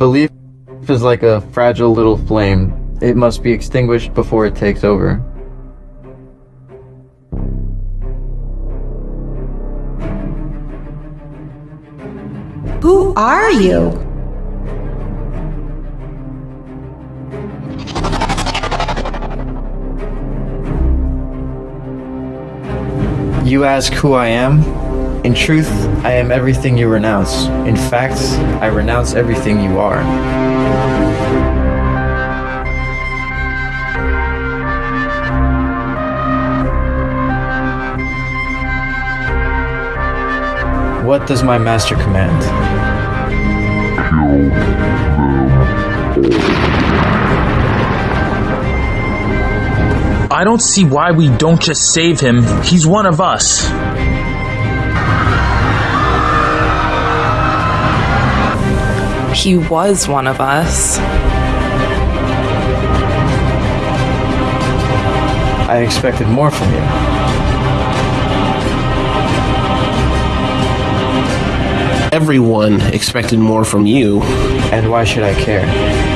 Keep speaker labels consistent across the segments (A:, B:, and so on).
A: Belief is like a fragile little flame. It must be extinguished before it takes over.
B: Who are you?
A: You ask who I am? In truth, I am everything you renounce. In fact, I renounce everything you are. What does my master command?
C: I don't see why we don't just save him. He's one of us.
D: He was one of us.
A: I expected more from you.
E: Everyone expected more from you.
A: And why should I care?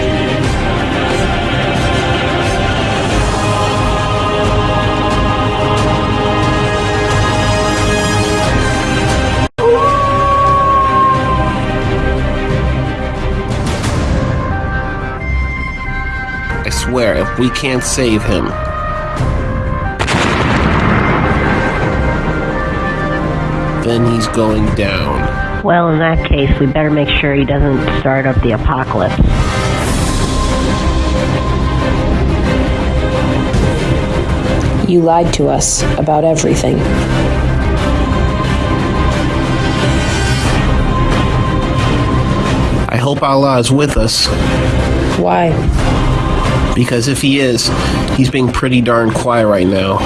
E: Swear, if we can't save him, then he's going down.
F: Well, in that case, we better make sure he doesn't start up the apocalypse.
G: You lied to us about everything.
E: I hope Allah is with us,
G: Why?
E: Because if he is, he's being pretty darn quiet right now.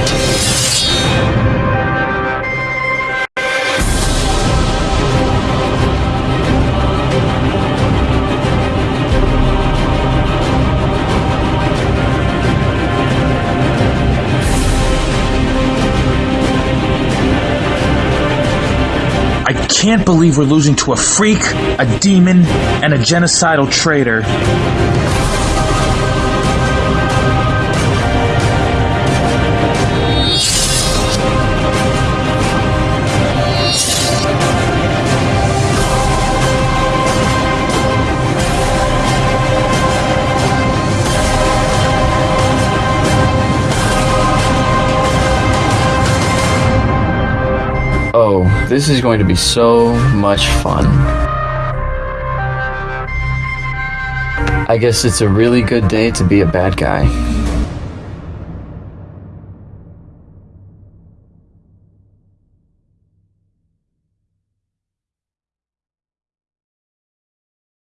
C: I can't believe we're losing to a freak, a demon, and a genocidal traitor.
A: Oh, this is going to be so much fun. I guess it's a really good day to be a bad guy.